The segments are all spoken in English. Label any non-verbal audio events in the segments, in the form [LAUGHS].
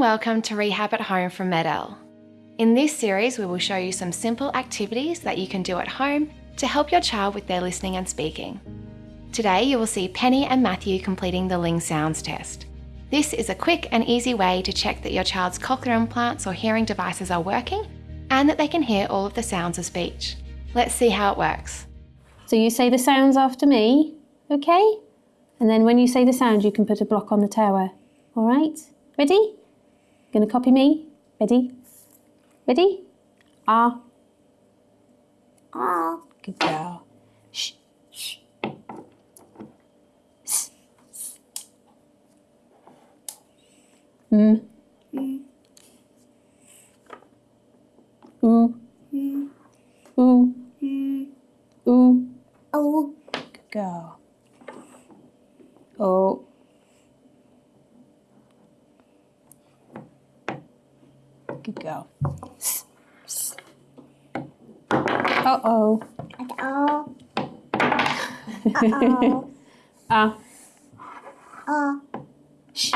welcome to Rehab at Home from MED-EL. In this series, we will show you some simple activities that you can do at home to help your child with their listening and speaking. Today, you will see Penny and Matthew completing the Ling Sounds test. This is a quick and easy way to check that your child's cochlear implants or hearing devices are working and that they can hear all of the sounds of speech. Let's see how it works. So you say the sounds after me, okay? And then when you say the sound, you can put a block on the tower. All right? Ready? Gonna copy me? Ready? Ready? Ah. Ah. Good girl. Shh. Shh. Mm. Ooh. Ooh. Ooh. Oh, Good girl. Oh. Good girl. Uh oh. Uh-oh. Uh-oh. Ah. oh, Shh.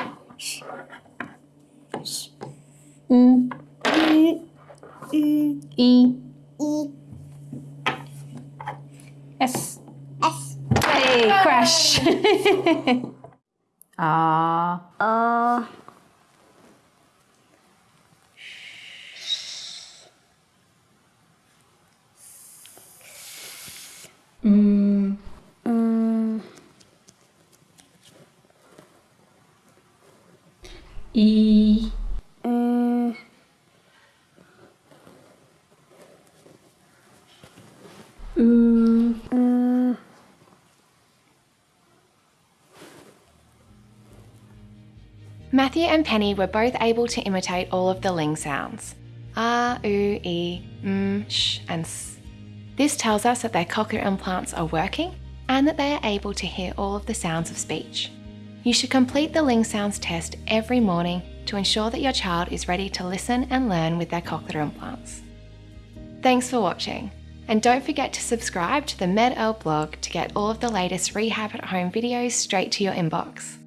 Mm. mm, mm, E. e, S. s, Hey, crash. ah. [LAUGHS] o, Mm. Matthew and Penny were both able to imitate all of the Ling sounds ah, oo, sh, and s. This tells us that their cochlear implants are working and that they are able to hear all of the sounds of speech. You should complete the Ling Sounds test every morning to ensure that your child is ready to listen and learn with their cochlear implants. Thanks for watching, and don't forget to subscribe to the MED-EL blog to get all of the latest rehab at home videos straight to your inbox.